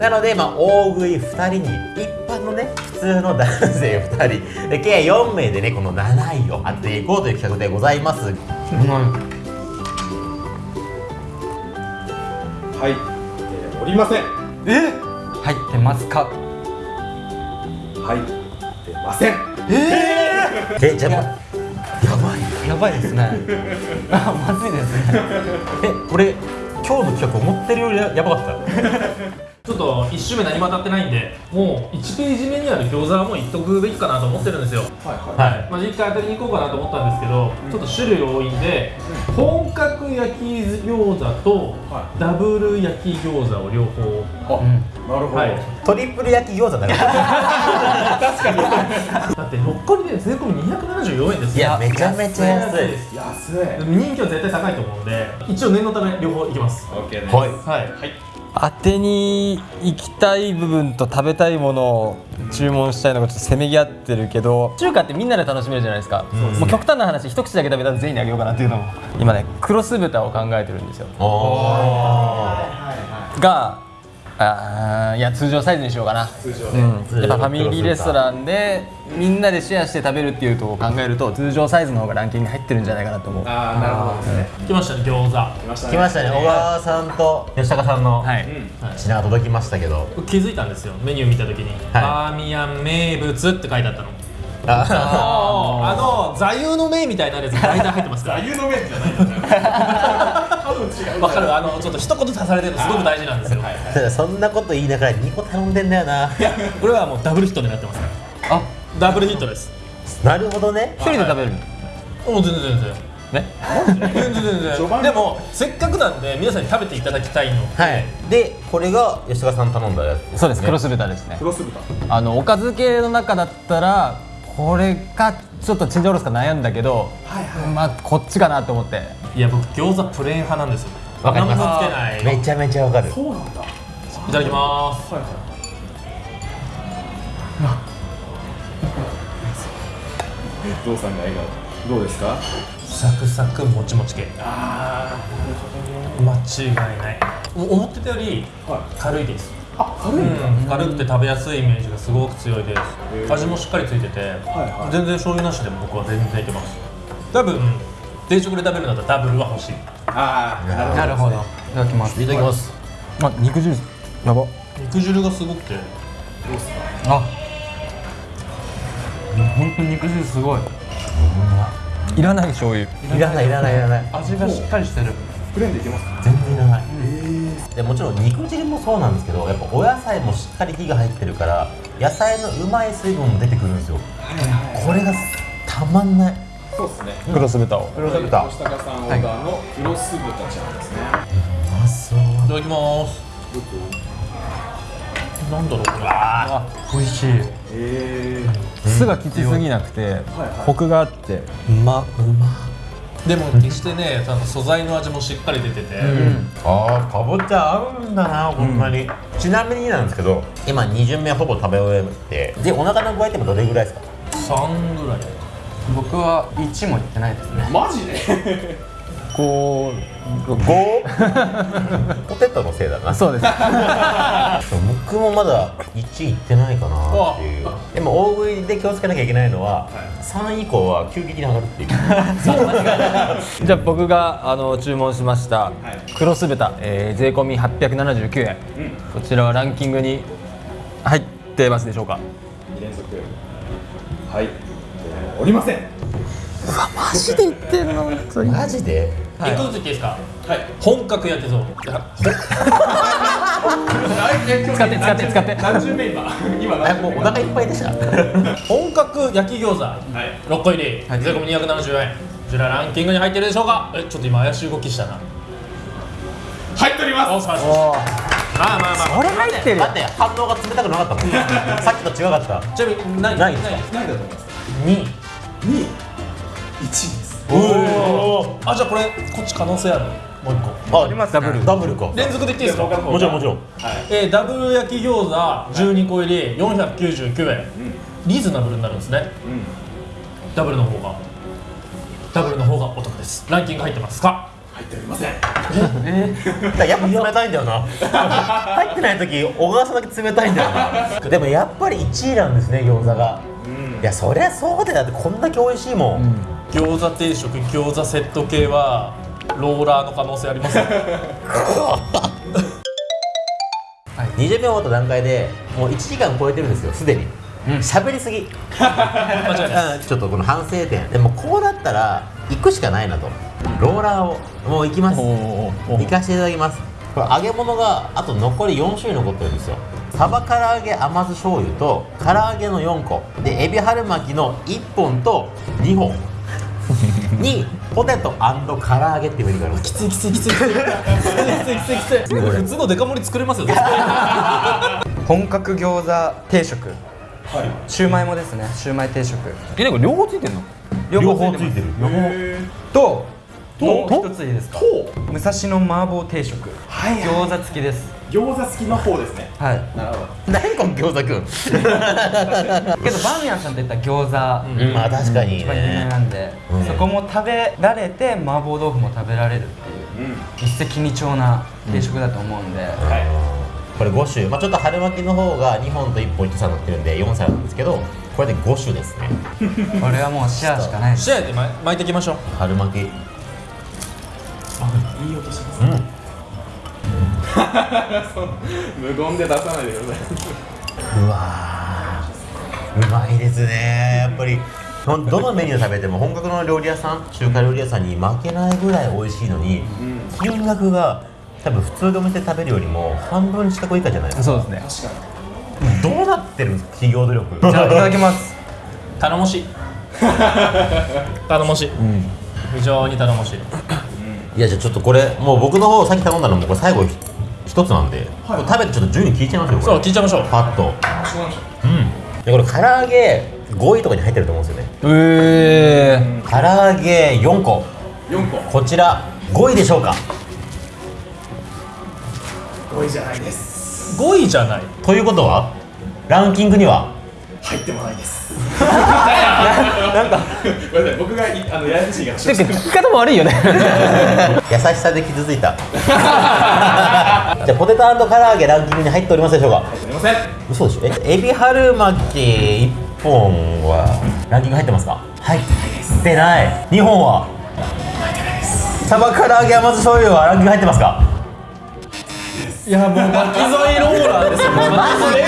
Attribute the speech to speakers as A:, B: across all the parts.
A: なのでまあ大食い2人に一般のね普通の男性2人。で計4名でねこの7位を当てていこうという企画でございます。
B: はい、えーおりません。
C: え？入ってますか？
B: はい出ません。
A: えじゃあやばい。
C: やばいですね。あまずいですね。
A: えこれ今日の企画思ってるよりややばかった
D: と1周目何も当たってないんでもう1ページ目にある餃子はもういっとくべきかなと思ってるんですよ。
B: はいはい。
A: はい。
D: まあ、実家当たりに行こうかなと思ったんですけど、ちょっと種類多いんで、本格焼き餃子と
B: は
D: ダブル焼き餃子を両方、
B: あ、
C: ん。
B: なるほど、
D: はい、
A: トリプル焼き餃子だから。
D: だって6個入りで税込み274円です
A: いやめちゃめちゃ安い。
D: です
B: 安い。
D: 人気は絶対高いと思うので一応念のため両方いきます。
B: オッケーです
A: はい。
D: はい
C: 当てに行きたい部分と食べたいものを注文したいのがちょっとせめぎ合ってるけど中華ってみんなで楽しめるじゃないですか、もう極端な話一口だけ食べたら全員にあげようかなっていうのも今ねクロス豚を考えてるんですよ。
A: お
C: があーいや通常サイズにしようかな。
B: 通常ね、
C: うん、やっぱファミリーレストランでみんなでシェアして食べるっていうとこを考えると通常サイズの方がランキングに入ってるんじゃないかなと思う。
B: ああなるほどですね
D: 来ましたね餃子。
B: 来ましたね。
A: 来ましたね小川さんと吉高さんの
C: はい、
A: 品が届きましたけど。
D: 気づいたんですよメニュー見た時に、バーミヤン名物って書いてあったの。
A: あ。
D: あの座右の銘みたいなやつ大体入ってますから。
B: 座右の銘じゃない分
D: かる。あのちょっと一言足されてるのすごく大事なんですよ。
B: はいはい。
A: ただそんなこと言いながら2個頼んでんだよな。
D: これはもうダブルヒットになってますから。
C: あ。
D: ダブルヒットです。
A: なるほどね。
C: 一人で食べるの？
D: もう全然全然。
C: ね？
D: 全然全
B: 序盤。
D: 然でもせっかくなんで皆さんに食べていただきたいの
A: はい。でこれが吉高さん頼んだやつ
C: そうです。クロス豚ですね。
B: クロス豚。
C: あのおかず系の中だったらこれかちょっとチンジャオロスか悩んだけど、まあこっちかなと思って。
D: いや僕餃子プレーン派なんですよ。
A: わかります。めちゃめちゃわかる。
B: そうなんだ。
D: いただきます。
B: はいはい。ゾウさんが笑顔。どうですか？
D: サクサクもちもち系。
B: あ
D: 間違いない。お思ってたより
B: あはい。
D: 軽いです。
B: あ軽いんだ、
D: うん。軽くて食べやすいイメージがすごく強いで
B: へ
D: す
B: ー。
D: 味もしっかりついてて、
B: はい
D: 全然醤油なしでも僕は全然いけます。多分定食で食べるんだったらダブルは欲しい。
B: ああ
C: なるほど。いただきます。
A: いただきます。
C: あ肉汁。やば。
D: 肉汁がすごくて。
B: どうですか？
C: あ。本当に肉汁すごい。いらない醤油。
A: いらないいらないいらない。
D: 味がしっかりしてる。
B: プレーンでいけます？か
A: 全然いらないでもちろん肉汁もそうなんですけどやっぱお野菜もしっかり火が入ってるから野菜のうまい水分も出てくるんですよ。これがたまんない。
B: そうですね。
C: クロス豚を。
A: 黒豚。豚。
B: 吉高さんオーダーのクロス豚ちゃんですね、
A: うまそう。
D: いただきます。なんだろうこれ。
C: あ美味しい。
B: え
C: 酢がきつすぎなくて
B: はい。
C: コクがあって。
A: うまうま
D: でも決してねあの素材の味もしっかり出てて、
A: あーかぼちゃ合うんだなほんまに、ちなみになんですけど今2巡目ほぼ食べ終えてでお腹の具合ってもどれぐらいですか
D: ？3ぐらい。
C: 僕は1もいってないですね。
B: ー、マジで？
C: こ
A: 5? ポテトのせいだな。
C: うそうです。
A: 僕もまだ1いってないかなっていう。でも大食いで気をつけなきゃいけないのは、3以降は急激に上がるっていう。
C: じゃあ僕があの注文しました
B: い。
C: クロス豚、えー、税込み879円、こちらはランキングに入ってますでしょうか
B: ？2連続。はい、えーおりません。
C: マジで言ってんの？
A: マジで？
D: 一個ずつ言っていいですか？
B: はい。
D: 本格焼きそば
C: 使って使って使って。
B: 何十目 今今
A: えもうお腹いっぱいでした。
D: 本格焼き餃子。
B: はい。
D: 6個入り、税込み270円。こちらランキングに入ってるでしょうか？えちょっと今怪しい動きしたな。
B: 入っております。
D: まあまあまあ。
C: これ入ってる。
A: だって反応が冷たくなかったもん。さっきと違かった
D: ちなみに何？
A: ないです。か
B: 何だと思います。
A: 2
B: 2 1です
D: おおあじゃあこれこっち可能性ある？もう一個。
A: あります
C: ダブル。
A: ダブルか。
D: 連続で言っていいですか？
A: もちろんもちろん。
B: はい。
D: えー、ダブル焼き餃子12個入り499円、リーズナブルになるんですね。
B: うん。
D: ダブルの方が。ダブルの方がお得です。ランキング入ってますか？
B: 入っておりません。
A: だからやっぱ冷たいんだよな。入ってない時小川さんだけ冷たいんだよな。でもやっぱり1位なんですね餃子が、いやそりゃそうだよ。だってこんだけ美味しいもん、
D: 餃子定食餃子セット系はローラーの可能性あります。よ
A: 20秒終わった段階でもう1時間超えてるんですよすでに。喋、りすぎ。ちょっとこの反省点。でもこうなったら行くしかないなと。ローラーをもう行きます。行かせていただきます。これ揚げ物があと残り4種類残ってるんですよ。サバ唐揚げ甘酢醤油と唐揚げの4個。でエビ春巻きの1本と2本にポテト唐揚げっていうメニューがあります。
D: きついきついきつい。きついきついきつい。きつい普通のデカ盛り作れますよ。
E: 本格餃子定食。
B: はい。
E: シューマイもですね。シューマイ定食。
C: えなんか両方ついてんの？
E: 両方ついてます
A: る。
E: ともう
B: と
E: 一ついいですか？
B: と。
E: 武蔵野麻婆定食。
B: はいはい。
E: 餃子付きです
B: 餃子付きの方ですね。
E: はい。
B: なるほど。
A: 何この餃子くん。
E: けどバーミヤンさんって言ったら餃子
A: うん。まあ確かに
E: 一番有名
A: ね
E: なんで、
A: うん。
E: そこも食べられて麻婆豆腐も食べられるっていう
B: うん。
E: 一石二鳥な定食だと思うんで、
B: はい。
A: これ5種、まあ、ちょっと春巻きの方が2本と1本1皿になってるんで4皿なんですけどこれで5種ですね。
E: これはもうシェアしかないです。
D: 試合で巻巻いていきましょう。
A: 春巻き。
B: いい音します
A: うん
B: 無言で出さないでください。う
A: わー。うまいですね。やっぱり。どのメニュー食べても本格の料理屋さん中華料理屋さんに負けないぐらい美味しいのに、金額が多分普通のお店で食べるよりも半分近く以下じゃないですか。
C: そうですね。
B: 確か
A: どうなってるんですか企業努力？
E: じゃあいただきます。
D: 頼もしい。頼もしい、非常に頼もしい。
A: いやじゃあちょっとこれもう僕の方さっき頼んだのもこれ最後ひ一つなんで、これ食べてちょっと順位聞いちゃいますよこれ。
D: そう聞いちゃいましょう。
A: パッと。
B: うなん。で
A: これ唐揚げ5位とかに入ってると思うんですよね。
C: ええ
A: 唐揚げ4個。
B: う4個。
A: こちら5位でしょうか。
B: 5位じゃないです。
D: 5位じゃない。
A: ということはランキングには
B: 入ってもないです。なんかごめんなさい僕がいあのややこしい
C: か
B: した
C: 聞き方も悪いよね。
A: 優しさで傷ついた。じゃあポテト唐揚げランキングに入っておりますでしょうか？
B: すいません。
A: 嘘でしょ？えエビ春巻き1本はランキング入ってますか？入ってない2本は？サバ唐揚げ甘酢醤油はランキング入ってますか？
D: いやもう巻き添えローラーですよ。巻き添え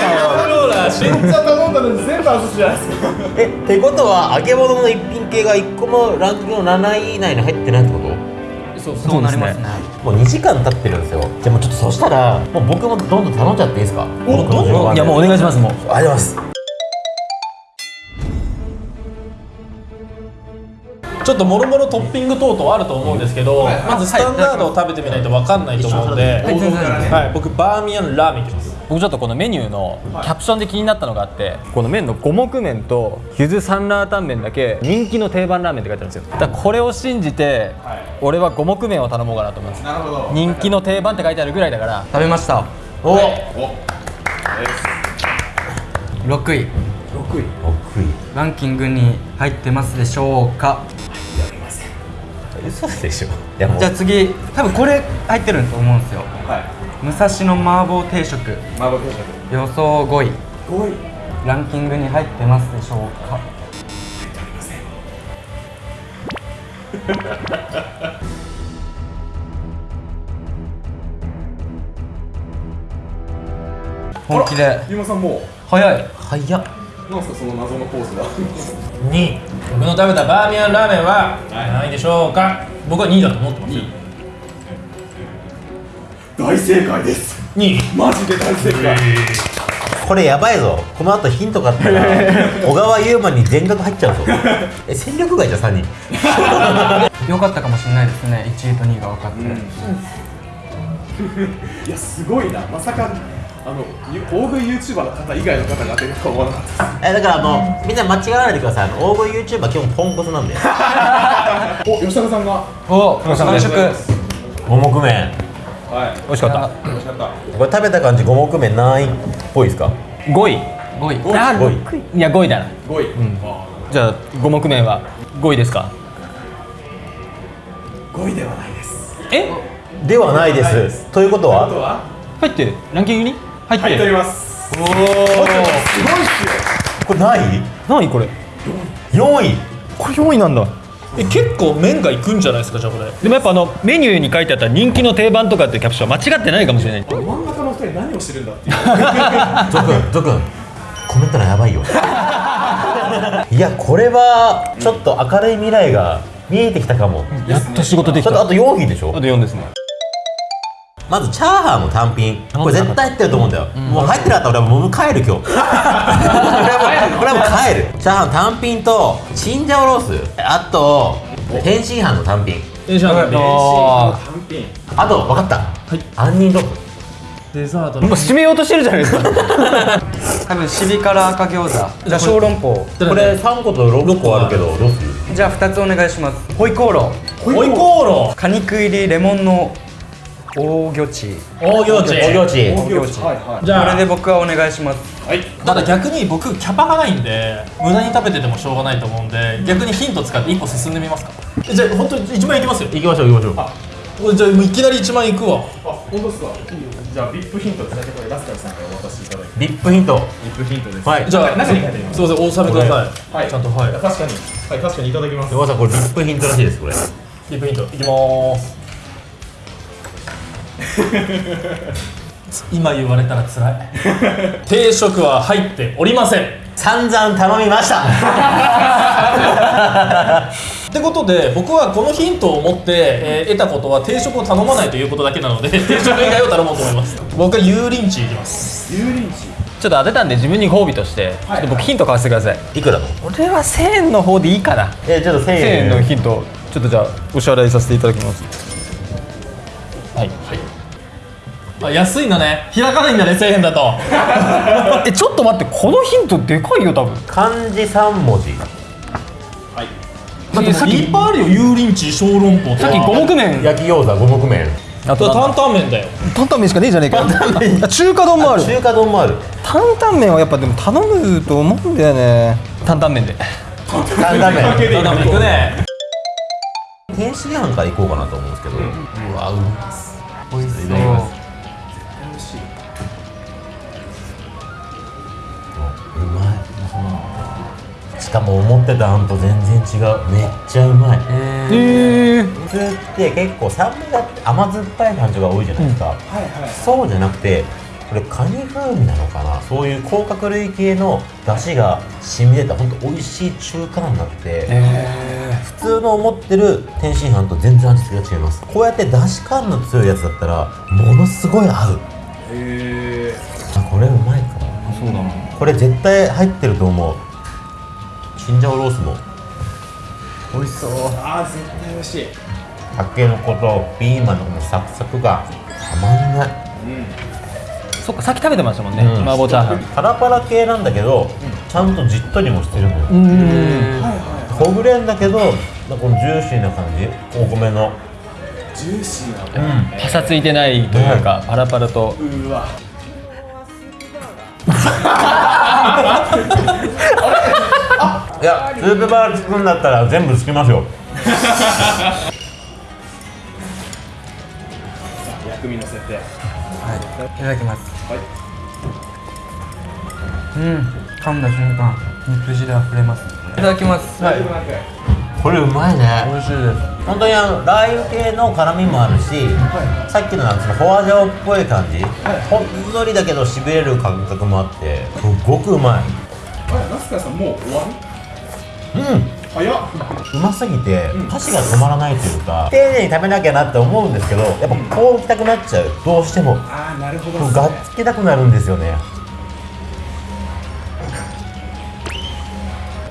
D: ローラー。し
B: めっちゃ頼んだのに全部外すじゃないですか。
A: えってことは揚げ物の一品系が1個もランキングの7位以内に入ってないってこと？
D: そう
E: そうなりますね。
A: もう2時間経ってるんですよ。じゃあもうちょっとそしたらもう僕もどんどん頼んじゃっていいですか？
D: お
A: 僕の順番で
C: いやもうお願いしますもう。
A: ありがとうございます
D: ちょっともろもろトッピング等々あると思うんですけど、まずスタンダードを食べてみないと分かんないと思うんで、
E: はい。
D: 僕バーミヤンラーメンいきます。
C: 僕ちょっとこのメニューのキャプションで気になったのがあってこの麺の五目麺とゆずサンラータン麺だけ人気の定番ラーメンって書いてあるんですよ。だからこれを信じて
B: はい。
C: 俺は五目麺を頼もうかなと思います。
B: なるほど
C: 人気の定番って書いてあるぐらいだから。
E: 食べました。
A: お。
B: お。です
E: 6位。
B: 6位。
A: 6位。
E: ランキングに入ってますでしょうか？
A: 嘘でしょ。
E: じゃあ次多分これ入ってると思うんですよ。
B: はい。
E: 武蔵野麻婆定食。
B: 麻婆定食。
E: 予想5位。
B: 5位。
E: ランキングに入ってますでしょうか。本気で。
B: ゆうまさんもう。
E: 早い。
A: 早っ
B: なんですかその謎のポーズが。
A: 2
D: 僕の食べたバーミヤンラーメンは何位でしょうか。僕は2位だと思ってます
B: 大正解です。
D: 2位。
B: マジで大正解。
A: これやばいぞ。この後ヒントがあったら 小川優馬に全額入っちゃうぞ。え戦力外じゃん3人。
E: よかったかもしれないですね。1位と2位が分かって、
B: いやすごいな。まさかあのゆ大食い YouTuber の方以外の方が当てるとは思わなかったです。
A: えだからあのみんな間違わないでください。あの大食い YouTuber 基本ポンコツなんで。
B: お吉高さんが？
E: お完食。
A: 五目麺。
B: はい。
C: 美味しかった。
B: 美味しかった。
A: これ食べた感じ五目麺何位っぽいですか
C: ？5位。
E: 5位。
C: あ
A: 5位。
C: いや5位だな。
B: 5位、
C: じゃあ五目麺は5位ですか
B: ？5位ではないです。
C: え？
A: ではないです。ということは？
B: あとは？
C: 入ってる。ランキングに？入って。
B: おり
C: る
B: ます。
C: おお
B: すごいっす。よ
A: これない？
C: 何これ。
A: 4位。
C: これ4位なんだ。
D: え結構麺がいくんじゃないですかじゃあこれ。
C: でもやっぱあのメニューに書いてあった人気の定番とかっていうキャプションは間違ってないかもしれない。
B: 真ん中の二人何をしてるんだっていう
A: ゾくんゾくんコメント欄やばいよ。いやこれはちょっと明るい未来が見えてきたかも。
C: やっと仕事できた。
A: あと4位でしょ？
C: あと4ですね
A: まずチャーハンの単品。これ絶対入ってると思うんだよ、もう入ってなかったら俺 はもう帰る今日これははもう帰る。チャーハン単品とチンジャオロース。あと天津飯の単品。
D: 電車なんで
C: あ
B: 単品
A: あと分かった、杏仁豆腐。
D: デザート
C: もう締めようとしてるじゃないですか。
E: 多分シビ辛赤餃子じゃあ小籠包。
A: これ3個と6個あるけどどうする？
E: じゃあ2つお願いします。ホイコーロー。
D: ホイコーロ
E: 果肉入りレモンの大魚チ
D: ー大行地。
A: お行地。
B: 大行地。はいはい。
D: じゃあ
E: これで僕はお願いします。
B: はい。
D: ただ逆に僕キャパがないんで無駄に食べててもしょうがないと思うんで逆にヒント使って一歩進んでみますか？じゃあ本当に1万いきますよ。
A: 行きましょう行きましょう。
D: これじゃあもういきなり1万いくわ。
B: あ本当ですか？じゃあビップヒントってだけこれラスカルさんからお渡しいただいて。
A: リップヒント。
B: ビップヒントです。
A: はい。
D: じゃあ
B: 中に書いてあります。
D: すいませんお納めください。
B: はい。
D: ちゃんとはい。
B: 確かに。はい確かにいただきます。
A: 山田さんこれリップヒントらしいですこれ。
D: リプヒントいきまーす 今言われたら辛い。定食は入っておりません。
A: 散々頼みました。
D: ってことで僕はこのヒントを持って、えー得たことは定食を頼まないということだけなので定食以外を頼もうと思います。僕は油淋鶏いきます。
B: 油淋鶏。
C: ちょっと当てたんで自分にご褒美としてちょっと僕ヒント買わせてください。
A: いくらの？
C: 俺は1000円の方でいいかな。
A: えちょっと1000
C: 1000円。
A: 円
C: のヒントちょっとじゃあお支払いさせていただきます。はい
D: あ安いんだね開かないんだね1000円だと。
C: えちょっと待ってこのヒントでかいよ多分。
A: 漢字3文字。
B: はい。
C: だってさっき
D: いっぱいあるよ。油淋鶏小籠包
C: さっき五目麺。
A: 焼き餃子五目麺。
C: あと
D: 担々麺だよ。
C: 担々麺しかねえじゃねえか。よあ中華丼もある。
A: 中華丼もある。
C: 担々麺はやっぱでも頼むと思うんだよね。担々麺で。
A: 担々麺。
D: 担々麺いくね。
A: 天津飯から行こうかなと思うんですけど、うわうま
E: 美
A: かも思ってたあんと全然違う。めっちゃうまい。
C: へえ
A: 普通って結構酸味があって甘酸っぱい感じが多いじゃないですか、
B: はいはい。
A: そうじゃなくてこれカニ風味なのかな。そういう甲殻類系の出汁が染み出た本当美味しい中華になって、普通の思ってる天津飯と全然味付けが違います。こうやって出汁感の強いやつだったらものすごい合う。
B: へえ
A: あこれうまいかも
C: そうだな
A: これ絶対入ってると思うチンジャオロースも
E: 美味しそう。
B: あー絶対美味しい。
A: たけのことピーマンのこのサクサクがたまんない。
B: うん。
C: そっかさっき食べてましたもんね、
A: うん。
C: 麻婆チャーハン。
A: パラパラ系なんだけど、ちゃんとじっとりもしてるのよ、
C: うん。
A: ほぐれんだけどこのジューシーな感じ。お米の。
B: ジューシーな
C: パサついてないというか、パラパラと。
B: うーわ
A: いやスープバー作るんだったら全部つきますよ。
B: 薬味のせて。
E: はい。いただきます。
B: はい。
E: うん。噛んだ瞬間肉汁あふれます。いただきます。
B: 大丈夫なんかい。
A: これうまいね。
E: 美味しいです。
A: 本当にあのラー油系の辛みもあるし、さっきのなんかそのフォアジャオっぽい感じ、ほんのりだけどしびれる感覚もあってすっごくうまい。
B: あれナスカさんもう終わり？
A: うん。
B: 早っ。
A: うますぎて箸が止まらないというか丁寧に食べなきゃなって思うんですけどやっぱこう行きたくなっちゃう。どうしても
B: ああなるほど
A: こうがっつけたくなるんですよね。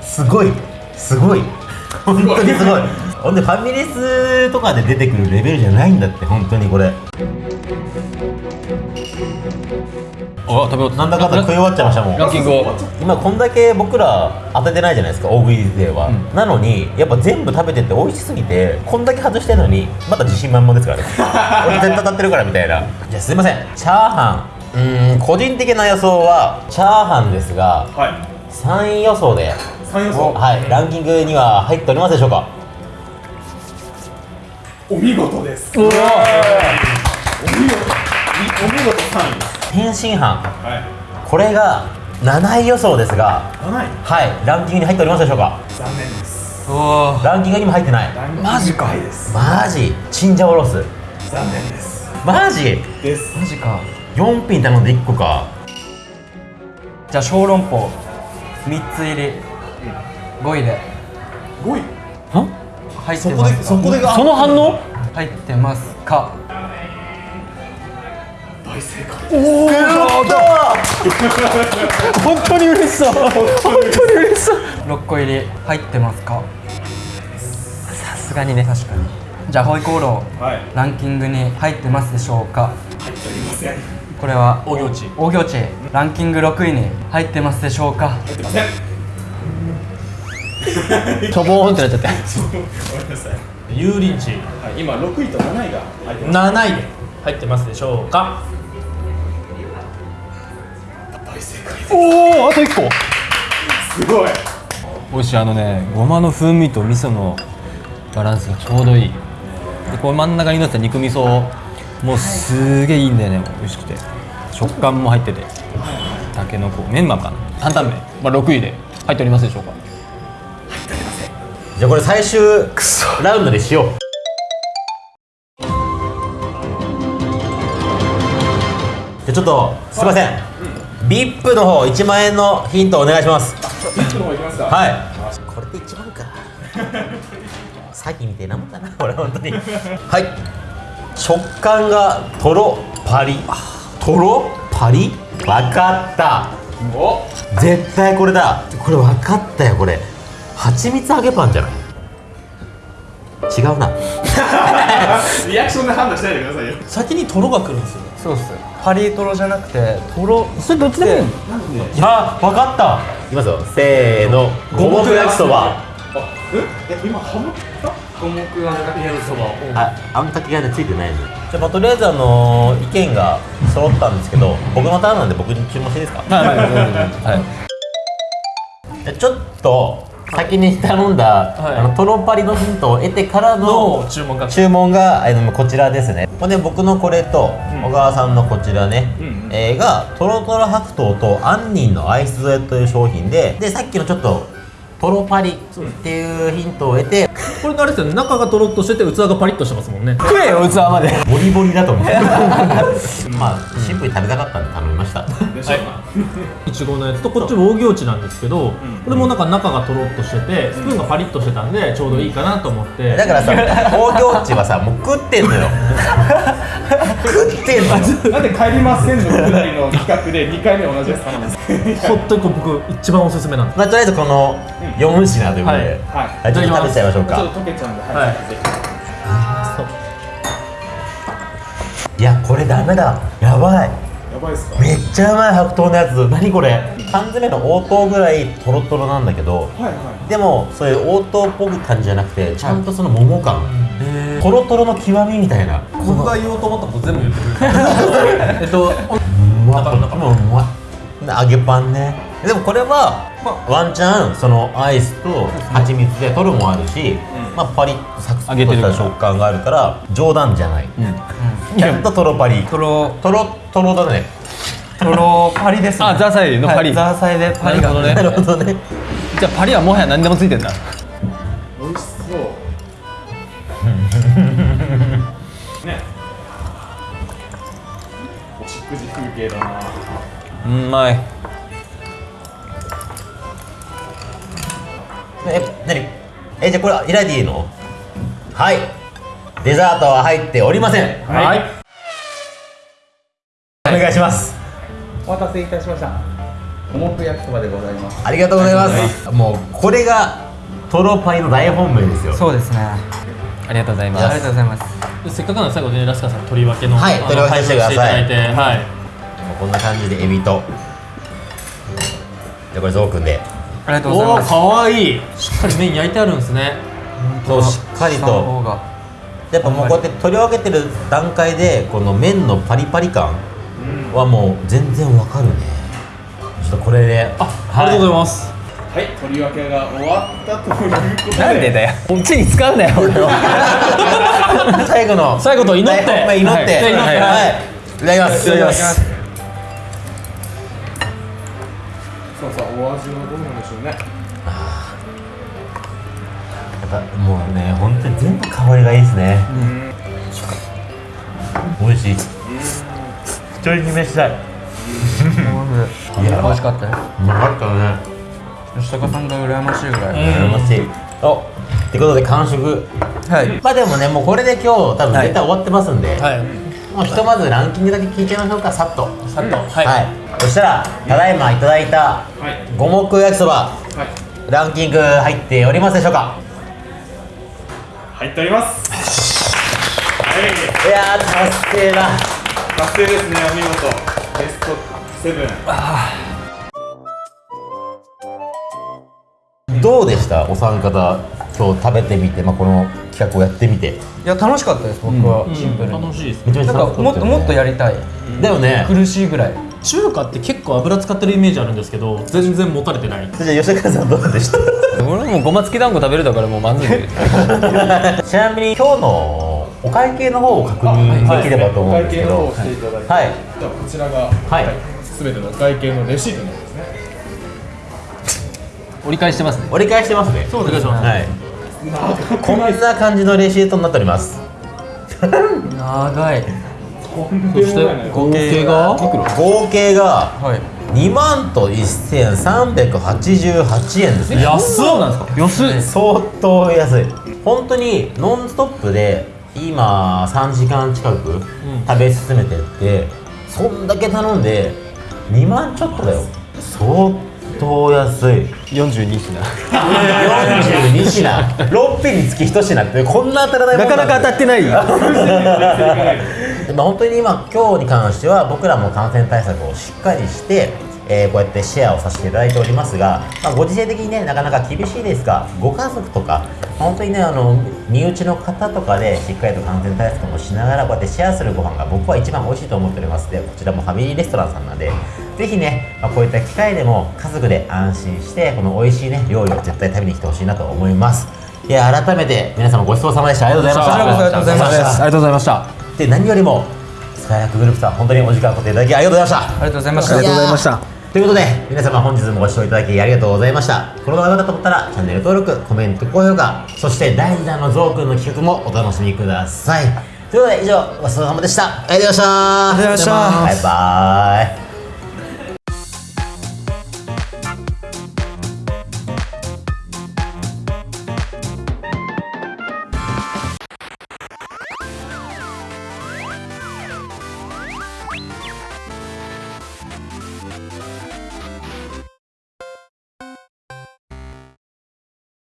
A: すごい。すごい。本当にすごい。ほんでファミレスとかで出てくるレベルじゃないんだって本当にこれ
C: あ食べよう
A: なんだかんだ食い終わっちゃいましたもん。
C: ランキングを。
A: 今こんだけ僕ら当ててないじゃないですか大食いでは、なのにやっぱ全部食べてて美味しすぎてこんだけ外してるのにまだ自信満々ですからね。俺絶対当たってるからみたいな。じゃあすいません。チャーハン。うーん個人的な予想はチャーハンですが
B: はい。
A: 3位予想で。
B: 三予想。
A: はい。ランキングには入っておりますでしょうか。
B: お見事です。
C: お
B: 見事お見事。3
A: 天津飯
B: はい。
A: これが7位予想ですが
B: 7位？
A: はいランキングに入っておりますでしょうか？
B: 残念です。
C: おー。
A: ランキングにも入ってない。
C: マジか
A: マジ？チンジャオロース？
B: 残念です。
A: マジ？
B: です。
E: マジか。
A: 4品頼んで1個か。
E: じゃあ小籠包。3つ入り。5位で。
B: 5位？
E: 入って
D: そこ
E: ますか
D: でそこでが。
C: その反応？
E: 入ってますか。
B: 大正解
C: 本当に嬉しそう。本当に嬉しそう。
E: 6個入り入ってますか？さすがにね。確かに。じゃあホイコーロー
B: はい。
E: ランキングに入ってますでしょうか？
B: 入っておりません。
E: これは
D: 大行地
E: 大行地ランキング6位に入ってますでしょうか？
B: 入ってません。
C: しょぼーんってなっちゃって。
B: ごめんなさい。
D: 油淋鶏
B: はい今6位と7位が入ってます。
D: 7位で入ってますでしょうか？
C: おおあと1個。
B: すごい。
C: 美味しいあのねごまの風味と味噌のバランスがちょうどいい。でこう真ん中にのせた肉味噌もうすげえいいんだよね。美味しくて。食感も入ってて。たけのこメンマかな。担々麺、まあ、6位で。入っておりますでしょうか。
A: じゃあこれ最終ラウンドでしよう。じゃあちょっとすいません、VIP の方1万円のヒントお願いします。
B: ピッチの方いきますか？
A: はい。これで1万か。詐欺みたいなもんだなこれ本当に。はい。食感がとろパリ。とろパリわかった。
B: お？
A: 絶対これだ。これ分かったよこれ。蜂蜜揚げパンじゃない？違うな。
B: リアクションで判断しないでくださいよ。
D: 先にとろが来るんですよ
E: そうっすパリトロじゃなくてトロ
C: それどっちでもいいの？
A: あ分かった。いきますよ。せーの。五目焼きそば。
B: あええ今ハモった？
E: 五目あんかけそば。
A: ああんかけがねついてないのじゃあ、まあ、とりあえずあのー意見が揃ったんですけど僕のターンなんで僕に注文していいですか？
C: はいはいはい。はい。
A: ちょっと先に頼んだ、
D: はい。
A: あのトロパリのヒントを得てからの
D: の注文が。
A: 注文がこちらですね。ほんで僕のこれと小川さんのこちらね、
B: うんうん。
A: えーがとろとろ白桃と杏仁のアイス添えという商品ででさっきのちょっととろパリっていうヒントを得て
D: これあれですよね中がとろっとしてて器がパリッとしてますもんね。
C: 食えよ器まで。
A: ボリボリだと思う。まあシンプルに食べたかったんで頼みました。
B: でしょうな。い。
D: ちごのやつとこっちも大行地なんですけど、これもなんか中がとろっとしててスプーンがパリッとしてたんでちょうどいいかなと思って。
A: だからさ工業地はさもう食ってんのよ。食ってんのよ。
B: なんで帰りませんのくだりの企画で2回目同じやつ頼むんですか
D: 本当にこう僕一番おすすめなんです。
A: まあとりあえずこの4品ということで、
D: はい。
A: ちょっと食べちゃいましょうか。
B: ちょっと溶けちゃうんで、
D: はい。
B: はい、
A: やこれダメだ。やばい。
B: やばいっすか？
A: めっちゃうまい白桃のやつ。何これ？缶詰の応答ぐらいトロトロなんだけど。
B: はいは
A: でもそういう応答っぽく感じじゃなくてちゃんとその桃感、トロトロの極みみたいな。
D: 僕が言おうと思ったこと全部言ってくれる。えっと
A: うまっもううまい。で揚げパンねでもこれは、ワンチャンそのアイスと蜂蜜でトロもあるし、まあ、パリッとサクサクとした食感があるから冗談じゃない、ちゃんとトロパリ。
E: トロ。
A: トロトロだね。
E: トロパリですね。
C: あザーサイのパリ。
E: はいザーサイで。パリが
C: なるほどね。
A: なるほどね。
C: じゃあパリはもはや何でもついてんだ
B: い美味しそう。ね。お食事風景だな。
C: うまい
A: え何？えじゃあこれ開いていいの？はい。デザートは入っておりません。
B: はい。
A: お願いします。
F: お待たせいたしました。五目焼きそばでございます。
A: ありがとうございます、もうこれがトロパイの大本命ですよ。
E: そうですね。
C: ありがとうございます。
E: ありがとうございます。
D: せっかくなので最後でラスカさん取り分けの
A: はい取り分けしてください。
D: 配布していただいてはい。
A: こんな感じでエビと。じゃあこれゾウくんで
E: ありがとうございます。
D: おおかわいい。しっかり麺焼いてあるんですね。
A: そうしっかりと。やっぱもうこうやって取り分けてる段階でこの麺のパリパリ感はもう全然わかるね。ちょっとこれで。
D: あありがとうございます。
B: はい取り分けが終わったということで。
C: なんでだよ。こっちに使うなよ俺を
A: 最後の。
D: 最後と祈って。
A: 大本命祈って。
D: はい。
A: はい、
D: はい。
A: い、ただきます。
D: いただきます。
B: さあさあお味はどうなね。
A: やっぱもうね本当に全部香りがいいですね、美味しい。一人決めしたい。
E: 美味しかったよ。
A: うまかったね。
E: 吉高さんが羨ましいぐらい、
A: 羨ましい。おってことで完食。
E: はい。
A: まあでもねもうこれで今日多分絶対終わってますんで、
D: はい。
A: もうひとまずランキングだけ聞いちゃいましょうかさっと。
D: さっと。は
A: はい、そしたらただいまいただいた
B: はい。
A: 五目焼きそば
B: はい。
A: ランキング入っておりますでしょうか？
B: 入っております。はい。
A: いやー達成だ。
B: 達成ですねお見事。ベストセブン。
A: どうでした？お三方今日食べてみて、まあ、この企画をやってみて。
E: いや楽しかったです僕は。シンプルに、
D: 楽しいです
A: めちゃめちゃ
E: なん
A: 楽しったよね。
E: かもっともっとやりたい。
A: だよね
E: 苦しいぐらい
D: 中華って結構油使ってるイメージあるんですけど全然持たれてない。
A: じゃあ吉川さんどうでした？
C: 俺もうごま付き団子食べれたからもう満足
A: ちなみに今日のお会計の方を確認できればと思うんですけど。
B: お会計の方をしてい。ただいて、
A: はい。
B: じゃあこちらが
A: はい。
B: すべてのお会計のレシートになりますね。
C: 折り返してますね。
A: 折り返してますね。
D: そうお願いします
A: はい。こんな感じのレシートになっております。
E: 長い
D: そして合計が？
A: 合計が？
E: はい。
A: 2万と1388円ですね。
D: 安っ
C: そうなんですか？安い
A: 相当安い。本当にノンストップで今3時間近く食べ進めてって、そんだけ頼んで2万ちょっとだよ。相当安い。
C: 42品。
A: 42品。6品。につき1品ってこんな当たらないも
C: なんかなか当たってない。
A: まあ、本当に今今日に関しては僕らも感染対策をしっかりして、えーこうやってシェアをさせていただいておりますが、まあ、ご時世的にねなかなか厳しいですがご家族とか、まあ本当にねあの身内の方とかでしっかりと感染対策もしながらこうやってシェアするご飯が僕は一番美味しいと思っております。のでこちらもファミリーレストランさんなんでぜひね、まあ、こういった機会でも家族で安心してこの美味しいね料理を絶対食べに来てほしいなと思います。いや改めて皆様ごちそうさまでした。ありがとうございました。
E: ありがとうございました。
C: ありがとうございました。
A: で何よりもスカイラックグループさん本当にお時間を取っていただきありがとうございました。
E: ありがとうございました。
C: ありがとうございました。
A: ということで皆様本日もご視聴いただきありがとうございました。この動画が良かったと思ったらチャンネル登録コメント高評価そして第2弾のゾウくんの企画もお楽しみください。ということで以上ごちそうさまでした。ありがとうございました。
E: ありがとうございました
A: バイバイ